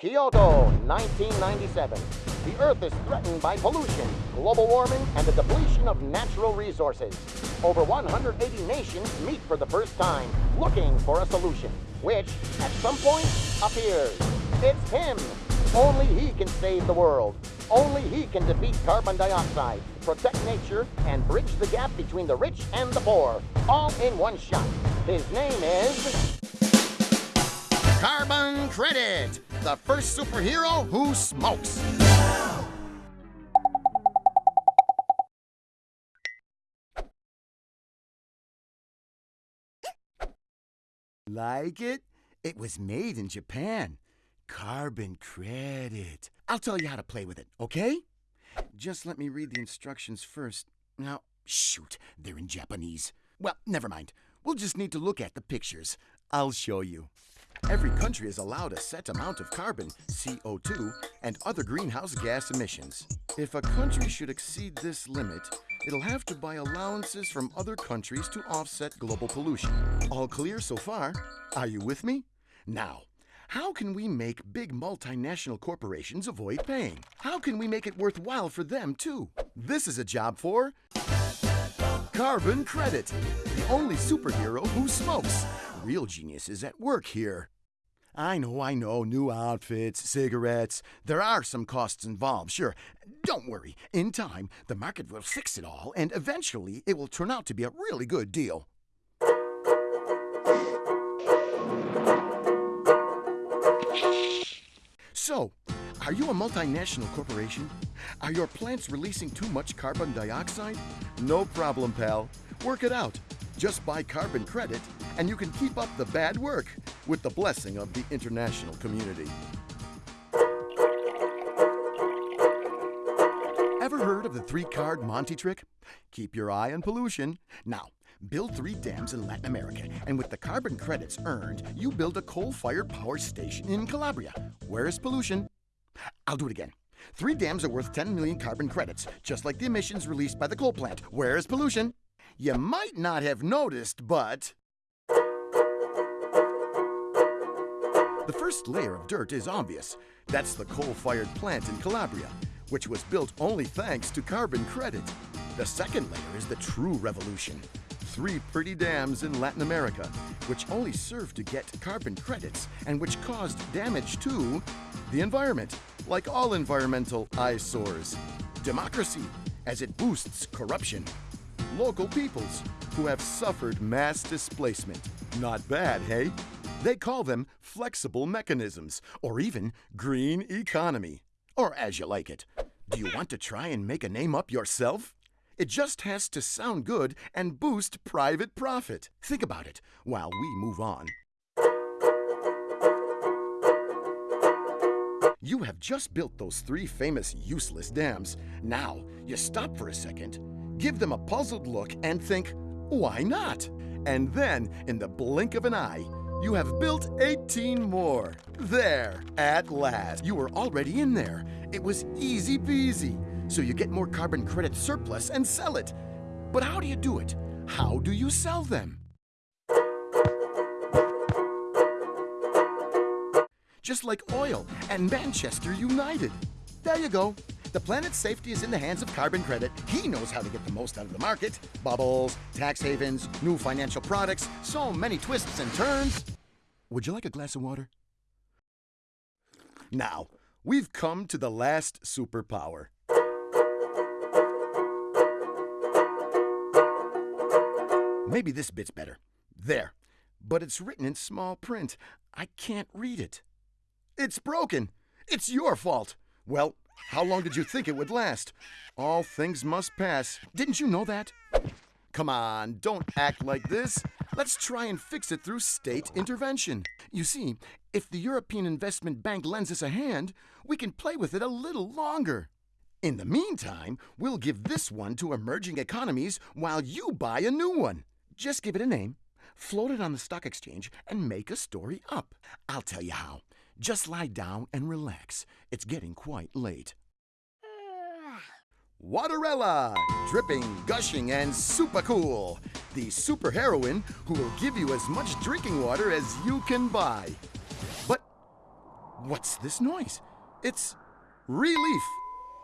Kyoto, 1997. The Earth is threatened by pollution, global warming, and the depletion of natural resources. Over 180 nations meet for the first time, looking for a solution, which, at some point, appears. It's him. Only he can save the world. Only he can defeat carbon dioxide, protect nature, and bridge the gap between the rich and the poor, all in one shot. His name is... Carbon Credit, the first superhero who smokes. Like it? It was made in Japan. Carbon credit. I'll tell you how to play with it, okay? Just let me read the instructions first. Now, shoot, they're in Japanese. Well, never mind. We'll just need to look at the pictures. I'll show you. Every country is allowed a set amount of carbon, CO2, and other greenhouse gas emissions. If a country should exceed this limit, it'll have to buy allowances from other countries to offset global pollution. All clear so far? Are you with me? Now, how can we make big multinational corporations avoid paying? How can we make it worthwhile for them, too? This is a job for Carbon Credit, the only superhero who smokes. Real geniuses at work here. I know, I know, new outfits, cigarettes. There are some costs involved, sure. Don't worry. In time, the market will fix it all, and eventually it will turn out to be a really good deal. So, are you a multinational corporation? Are your plants releasing too much carbon dioxide? No problem, pal. Work it out. Just buy carbon credit, and you can keep up the bad work with the blessing of the international community. Ever heard of the three card Monty trick? Keep your eye on pollution. Now, build three dams in Latin America, and with the carbon credits earned, you build a coal fired power station in Calabria. Where is pollution? I'll do it again. Three dams are worth 10 million carbon credits, just like the emissions released by the coal plant. Where is pollution? You might not have noticed, but. The first layer of dirt is obvious. That's the coal fired plant in Calabria, which was built only thanks to carbon credit. The second layer is the true revolution. Three pretty dams in Latin America, which only served to get carbon credits and which caused damage to the environment, like all environmental eyesores. Democracy, as it boosts corruption. Local peoples, who have suffered mass displacement. Not bad, hey? They call them flexible mechanisms, or even green economy, or as you like it. Do you want to try and make a name up yourself? It just has to sound good and boost private profit. Think about it while we move on. You have just built those three famous useless dams. Now, you stop for a second, give them a puzzled look, and think, why not? And then, in the blink of an eye, you have built 18 more. There, at last. You were already in there. It was easy peasy so you get more carbon credit surplus and sell it. But how do you do it? How do you sell them? Just like oil and Manchester United. There you go. The planet's safety is in the hands of carbon credit. He knows how to get the most out of the market. Bubbles, tax havens, new financial products, so many twists and turns. Would you like a glass of water? Now, we've come to the last superpower. Maybe this bit's better. There. But it's written in small print. I can't read it. It's broken. It's your fault. Well, how long did you think it would last? All things must pass. Didn't you know that? Come on, don't act like this. Let's try and fix it through state intervention. You see, if the European Investment Bank lends us a hand, we can play with it a little longer. In the meantime, we'll give this one to emerging economies while you buy a new one. Just give it a name, float it on the stock exchange, and make a story up. I'll tell you how. Just lie down and relax. It's getting quite late. Waterella! Dripping, gushing, and super cool. The super heroine who will give you as much drinking water as you can buy. But What's this noise? It's Relief,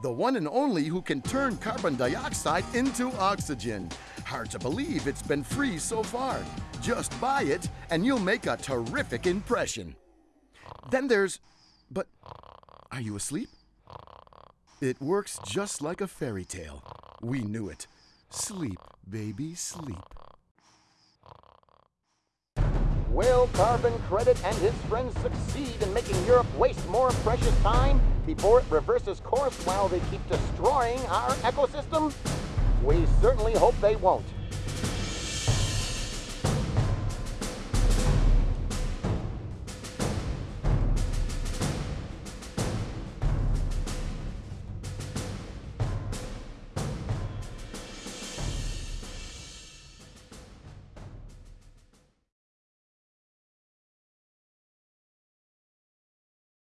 the one and only who can turn carbon dioxide into oxygen. Hard to believe it's been free so far. Just buy it and you'll make a terrific impression. Then there's. But are you asleep? It works just like a fairy tale. We knew it. Sleep, baby, sleep. Will Carbon Credit and his friends succeed in making Europe waste more precious time before it reverses course while they keep destroying our ecosystem? We certainly hope they won't.